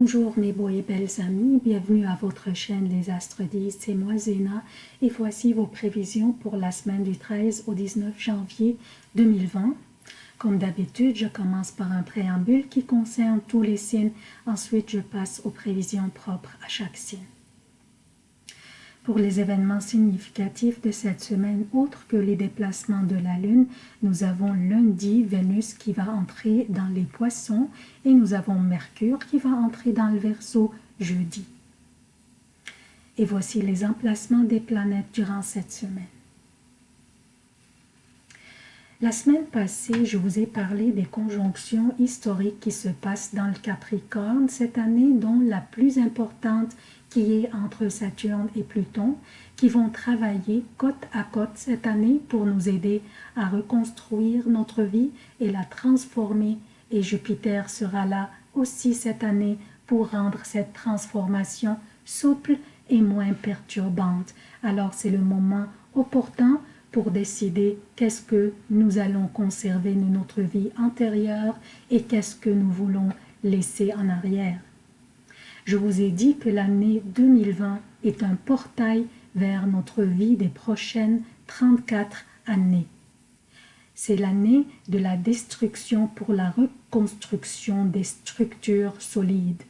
Bonjour mes beaux et belles amis, bienvenue à votre chaîne Les Astres 10, c'est moi Zéna et voici vos prévisions pour la semaine du 13 au 19 janvier 2020. Comme d'habitude, je commence par un préambule qui concerne tous les signes, ensuite je passe aux prévisions propres à chaque signe. Pour les événements significatifs de cette semaine, autres que les déplacements de la Lune, nous avons lundi Vénus qui va entrer dans les poissons et nous avons Mercure qui va entrer dans le Verseau jeudi. Et voici les emplacements des planètes durant cette semaine. La semaine passée, je vous ai parlé des conjonctions historiques qui se passent dans le Capricorne cette année, dont la plus importante qui est entre Saturne et Pluton, qui vont travailler côte à côte cette année pour nous aider à reconstruire notre vie et la transformer. Et Jupiter sera là aussi cette année pour rendre cette transformation souple et moins perturbante. Alors c'est le moment opportun pour décider qu'est-ce que nous allons conserver de notre vie antérieure et qu'est-ce que nous voulons laisser en arrière. Je vous ai dit que l'année 2020 est un portail vers notre vie des prochaines 34 années. C'est l'année de la destruction pour la reconstruction des structures solides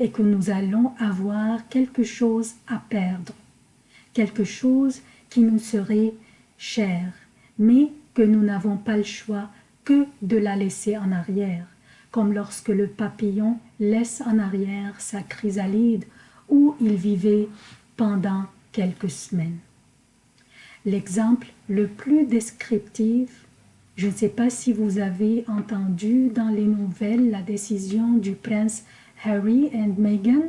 et que nous allons avoir quelque chose à perdre, quelque chose qui nous serait cher, mais que nous n'avons pas le choix que de la laisser en arrière comme lorsque le papillon laisse en arrière sa chrysalide où il vivait pendant quelques semaines. L'exemple le plus descriptif, je ne sais pas si vous avez entendu dans les nouvelles la décision du prince Harry et Meghan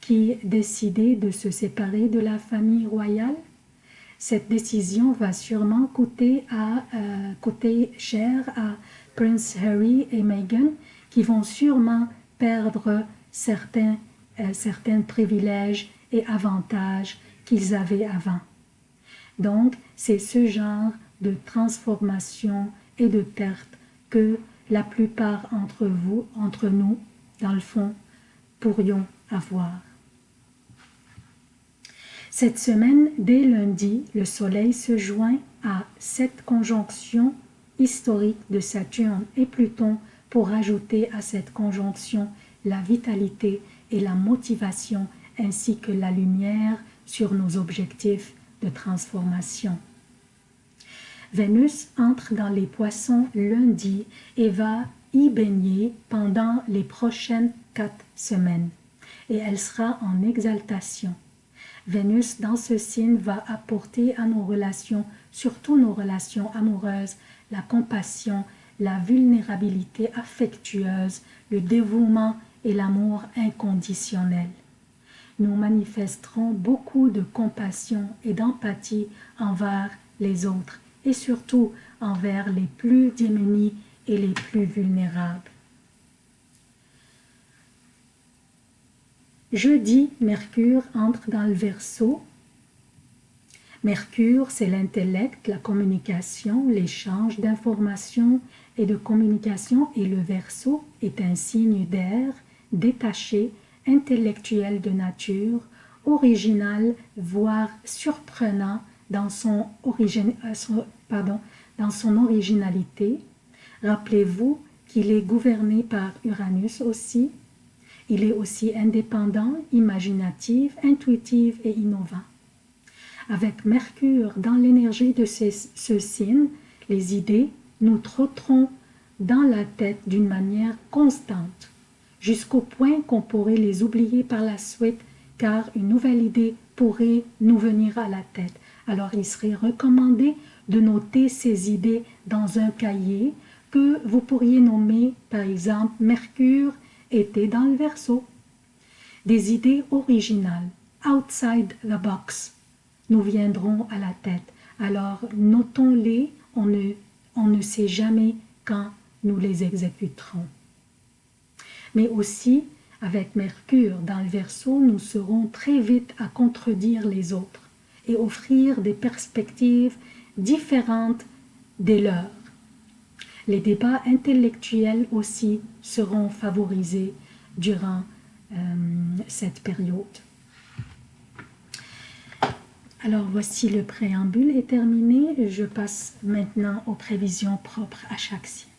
qui décidaient de se séparer de la famille royale. Cette décision va sûrement coûter, euh, coûter cher à Prince Harry et Meghan qui vont sûrement perdre certains, euh, certains privilèges et avantages qu'ils avaient avant. Donc, c'est ce genre de transformation et de perte que la plupart entre vous, entre nous, dans le fond, pourrions avoir. Cette semaine, dès lundi, le Soleil se joint à cette conjonction historique de Saturne et Pluton pour ajouter à cette conjonction la vitalité et la motivation ainsi que la lumière sur nos objectifs de transformation. Vénus entre dans les poissons lundi et va y baigner pendant les prochaines quatre semaines et elle sera en exaltation. Vénus dans ce signe va apporter à nos relations, surtout nos relations amoureuses, la compassion la vulnérabilité affectueuse, le dévouement et l'amour inconditionnel. Nous manifesterons beaucoup de compassion et d'empathie envers les autres et surtout envers les plus démunis et les plus vulnérables. Jeudi, Mercure entre dans le Verseau Mercure, c'est l'intellect, la communication, l'échange d'informations et de communication et le Verseau est un signe d'air, détaché, intellectuel de nature, original, voire surprenant euh, dans son originalité. Rappelez-vous qu'il est gouverné par Uranus aussi. Il est aussi indépendant, imaginatif, intuitif et innovant. Avec Mercure dans l'énergie de ce signe, les idées nous trotteront dans la tête d'une manière constante, jusqu'au point qu'on pourrait les oublier par la suite, car une nouvelle idée pourrait nous venir à la tête. Alors il serait recommandé de noter ces idées dans un cahier que vous pourriez nommer par exemple Mercure était dans le verso. Des idées originales, outside the box, nous viendront à la tête. Alors notons-les, on ne, on ne sait jamais quand nous les exécuterons. Mais aussi, avec Mercure dans le Verseau, nous serons très vite à contredire les autres et offrir des perspectives différentes des leurs. Les débats intellectuels aussi seront favorisés durant euh, cette période. Alors voici le préambule est terminé. Je passe maintenant aux prévisions propres à chaque signe.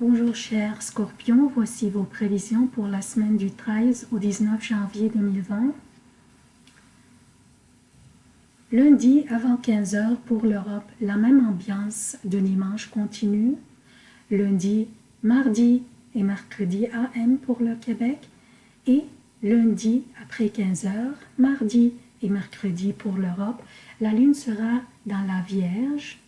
Bonjour chers scorpions, voici vos prévisions pour la semaine du 13 au 19 janvier 2020. Lundi avant 15h pour l'Europe, la même ambiance de dimanche continue. Lundi, mardi et mercredi AM pour le Québec. Et lundi après 15h, mardi et mercredi pour l'Europe, la Lune sera dans la Vierge,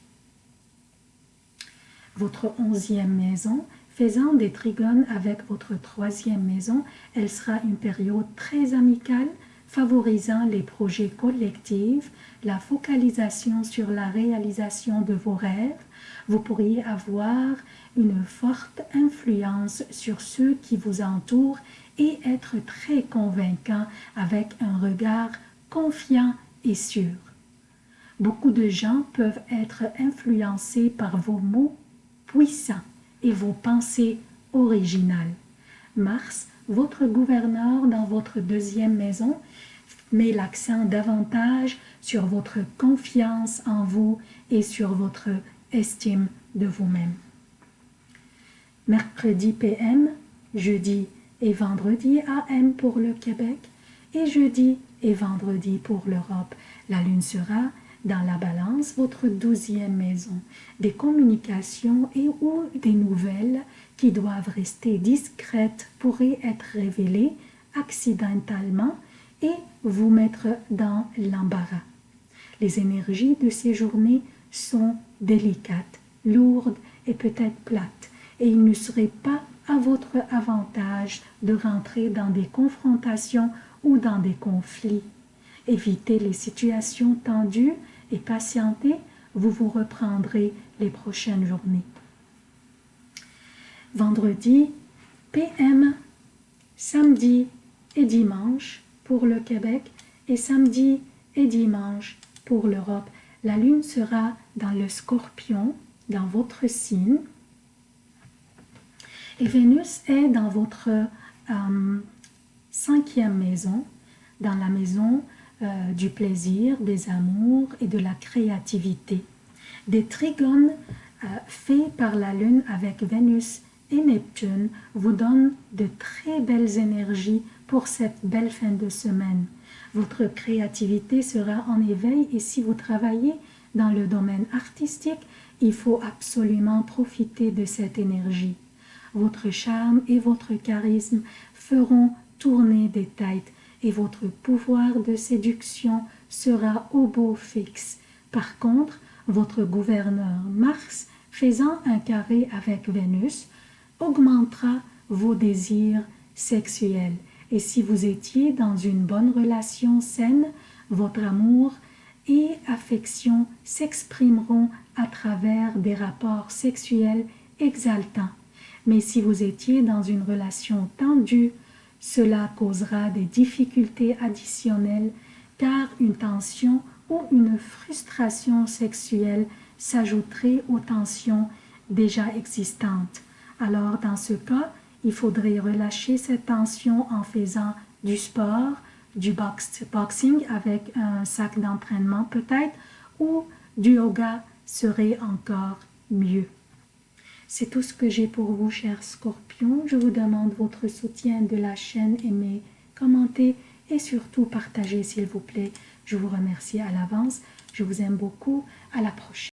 votre onzième maison, faisant des trigones avec votre troisième maison, elle sera une période très amicale, favorisant les projets collectifs, la focalisation sur la réalisation de vos rêves, vous pourriez avoir une forte influence sur ceux qui vous entourent et être très convaincant avec un regard confiant et sûr. Beaucoup de gens peuvent être influencés par vos mots puissants et vos pensées originales. Mars, votre gouverneur dans votre deuxième maison, met l'accent davantage sur votre confiance en vous et sur votre estime de vous-même. Mercredi PM, jeudi et vendredi AM pour le Québec et jeudi et vendredi pour l'Europe. La Lune sera dans la balance votre douzième maison. Des communications et ou des nouvelles qui doivent rester discrètes pourraient être révélées accidentellement et vous mettre dans l'embarras. Les énergies de ces journées sont délicates, lourdes et peut-être plates, et il ne serait pas à votre avantage de rentrer dans des confrontations ou dans des conflits. Évitez les situations tendues et patientez, vous vous reprendrez les prochaines journées. Vendredi, PM, samedi et dimanche pour le Québec et samedi et dimanche pour l'Europe. La lune sera dans le scorpion, dans votre signe. Et Vénus est dans votre euh, cinquième maison, dans la maison euh, du plaisir, des amours et de la créativité. Des trigones euh, faits par la Lune avec Vénus et Neptune vous donnent de très belles énergies pour cette belle fin de semaine. Votre créativité sera en éveil et si vous travaillez dans le domaine artistique, il faut absolument profiter de cette énergie. Votre charme et votre charisme feront tourner des têtes et votre pouvoir de séduction sera au beau fixe. Par contre, votre gouverneur Mars, faisant un carré avec Vénus, augmentera vos désirs sexuels. Et si vous étiez dans une bonne relation saine, votre amour et affection s'exprimeront à travers des rapports sexuels exaltants. Mais si vous étiez dans une relation tendue, cela causera des difficultés additionnelles car une tension ou une frustration sexuelle s'ajouterait aux tensions déjà existantes. Alors dans ce cas, il faudrait relâcher cette tension en faisant du sport, du boxing avec un sac d'entraînement peut-être, ou du yoga serait encore mieux. C'est tout ce que j'ai pour vous, chers scorpions. Je vous demande votre soutien de la chaîne, aimez, commentez et surtout partagez s'il vous plaît. Je vous remercie à l'avance. Je vous aime beaucoup. À la prochaine.